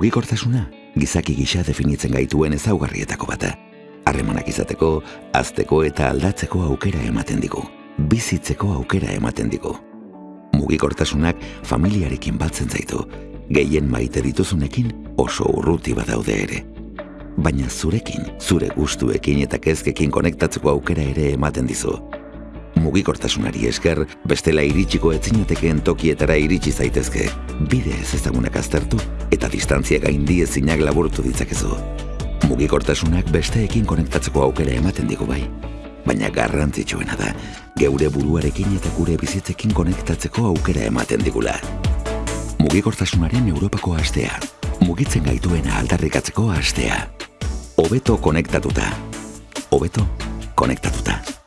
Mugikortasuna, gizaki gisa definitzen gaituen ezaugarrietako bata. Harremanak izateko, azteko eta aldatzeko aukera ematen digu. Bizitzeko aukera ematen digu. Mugikortasunak familiarekin batzen zaitu, gehien maite dituzunekin oso urruti badaude ere. Baina zurekin, zure gustuekin eta kezkekin konektatzeko aukera ere ematen dizu. Mugikortasunari esker, bestela iritsiko etzinatekeen tokietara iritsi zaitezke. Bide ez ezagunak aztertu eta distantzia gaindi ezinak laburtu ditzakezu. Mugikortasunak besteekin konektatzeko aukera ematen digu bai. Baina garrantzitsuena da, geure buruarekin eta gure bizitzekin konektatzeko aukera ematen digula. Mugikortasunaren Europako astea. Mugitzen gaituena aldarrikatzeko astea. Hobeto konektatuta. Hobeto konektatuta.